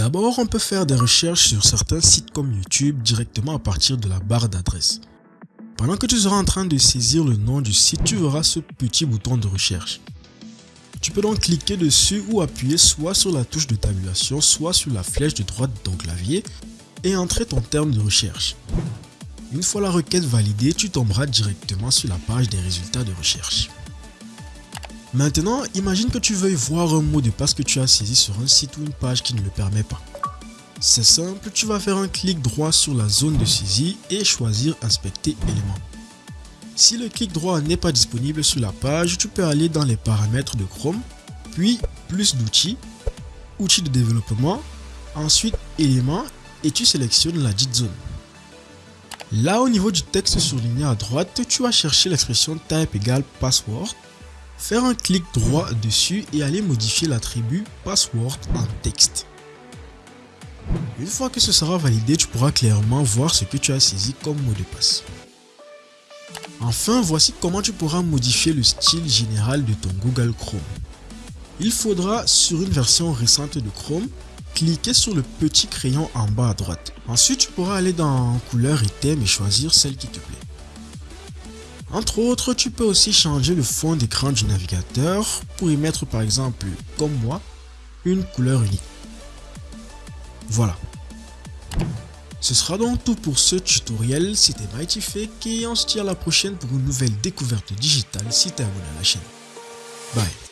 D'abord, on peut faire des recherches sur certains sites comme YouTube directement à partir de la barre d'adresse. Pendant que tu seras en train de saisir le nom du site, tu verras ce petit bouton de recherche. Tu peux donc cliquer dessus ou appuyer soit sur la touche de tabulation, soit sur la flèche de droite de ton clavier et entrer ton terme de recherche. Une fois la requête validée, tu tomberas directement sur la page des résultats de recherche. Maintenant, imagine que tu veuilles voir un mot de passe que tu as saisi sur un site ou une page qui ne le permet pas. C'est simple, tu vas faire un clic droit sur la zone de saisie et choisir inspecter éléments. Si le clic droit n'est pas disponible sur la page, tu peux aller dans les paramètres de Chrome, puis plus d'outils, outils de développement, ensuite éléments et tu sélectionnes la dite zone. Là au niveau du texte surligné à droite, tu vas chercher l'expression type égale password Faire un clic droit dessus et aller modifier l'attribut password en texte. Une fois que ce sera validé, tu pourras clairement voir ce que tu as saisi comme mot de passe. Enfin, voici comment tu pourras modifier le style général de ton Google Chrome. Il faudra, sur une version récente de Chrome, cliquer sur le petit crayon en bas à droite. Ensuite, tu pourras aller dans couleur et thème et choisir celle qui te plaît. Entre autres, tu peux aussi changer le fond d'écran du navigateur pour y mettre par exemple, comme moi, une couleur unique. Voilà. Ce sera donc tout pour ce tutoriel, c'était MightyFake et on se à la prochaine pour une nouvelle découverte digitale si tu es abonné à la chaîne. Bye